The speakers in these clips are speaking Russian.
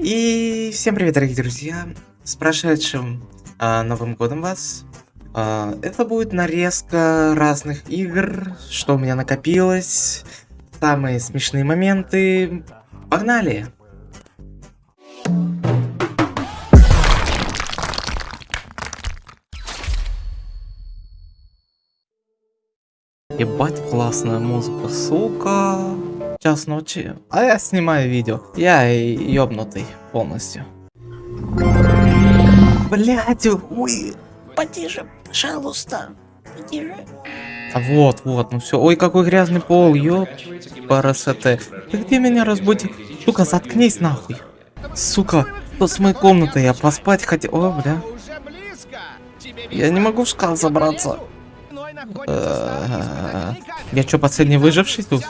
И всем привет, дорогие друзья! С прошедшим а, Новым Годом вас! А, это будет нарезка разных игр, что у меня накопилось, самые смешные моменты. Погнали! Ебать, классная музыка, сука. Час ночи, а я снимаю видео. Я ёбнутый полностью. Блять, ой, потише, пожалуйста, потише. А вот, вот, ну все. Ой, какой грязный пол, ёб, парасете. Ты где меня разбудил? Сука, заткнись нахуй. Сука, что с моей комнатой? Я поспать хотел. О, бля. Я не могу в шкаф забраться. Э, я что, последний выживший тут?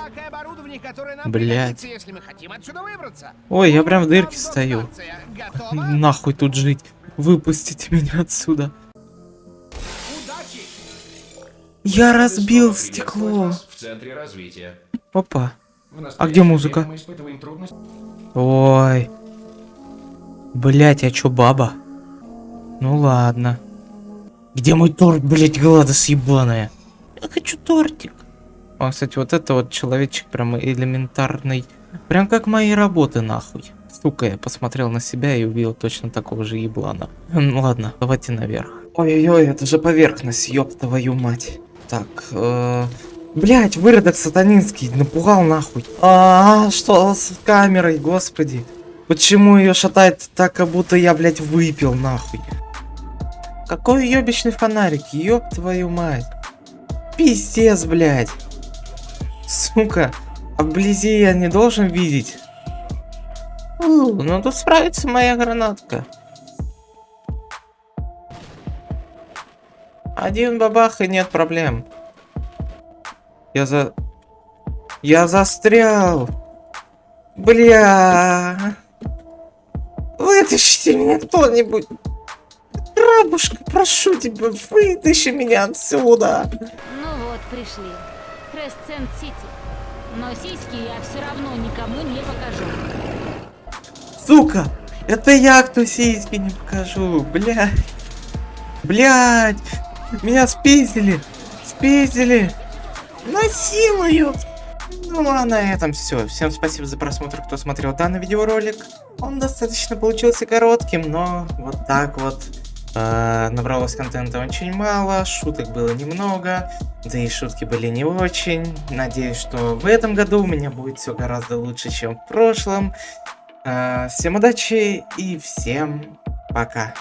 Блять. Ой, я прям в дырке стою. Нахуй тут жить. Выпустите меня отсюда. Я разбил стекло. Опа. А где музыка? Ой. Блять, я чё, баба? Ну ладно. Где мой торт, блять, Гладос ебаная? Я хочу тортик. А, кстати, вот это вот человечек прям элементарный. Прям как мои работы, нахуй. Сука, я посмотрел на себя и увидел точно такого же еблана. Ну ладно, давайте наверх. Ой-ой-ой, это же поверхность, ёб твою мать. Так, э... Блять, выродок сатанинский, напугал нахуй. А, -а, -а что с камерой, господи. Почему ее шатает так, как будто я, блять, выпил нахуй? Какой ёбичный фонарик, ёб твою мать. Пиздец, блядь. Сука, а вблизи я не должен видеть. У, ну тут справится моя гранатка. Один бабах и нет проблем. Я за... Я застрял. Бля. Вытащите меня кто-нибудь. Рабушка, прошу тебя, вытащи меня отсюда. Ну вот, пришли. Кресцент-Сити. Но сиськи я все равно никому не покажу. Сука! Это я, кто сиськи не покажу, блядь. Блядь! Меня спиздили! Спиздили! Насилуют! Ну а на этом все. Всем спасибо за просмотр, кто смотрел данный видеоролик. Он достаточно получился коротким, но вот так вот э, набралось контента очень мало, шуток было немного, да и шутки были не очень. Надеюсь, что в этом году у меня будет все гораздо лучше, чем в прошлом. Э, всем удачи и всем пока.